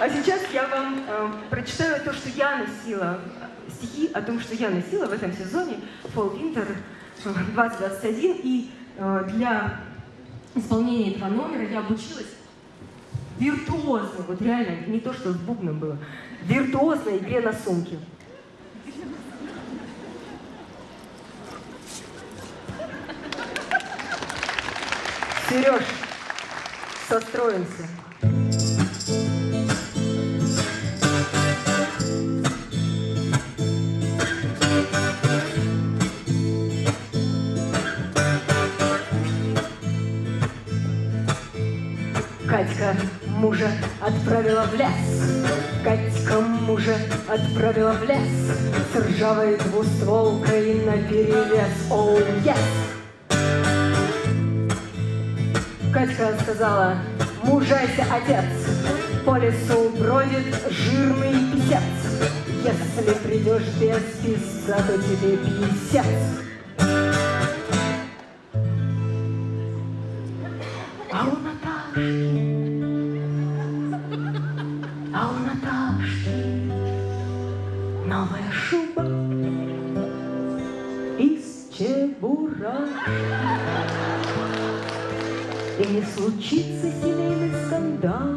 А сейчас я вам э, прочитаю то, что я носила, стихи о том, что я носила в этом сезоне Fall Winter 2021. И э, для исполнения этого номера я обучилась виртуозно, вот реально, не то, что с бубном было, виртуозной игре на сумке. Сереж, состроимся. Катька мужа отправила в лес. Катька мужа отправила в лес С ржавой двустволкой наперевес. Оу, oh, yes! Катька сказала, мужайся, отец, По лесу бродит жирный писец. Если придешь без писца, то тебе писец. А у Наташки новая шуба из чебурашки. И не случится семейный скандал,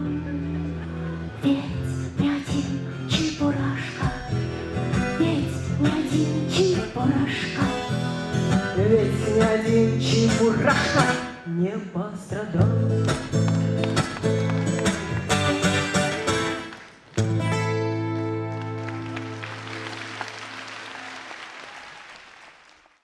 ведь не один чебурашка, ведь не один чебурашка, ведь не один чебурашка не пострадал.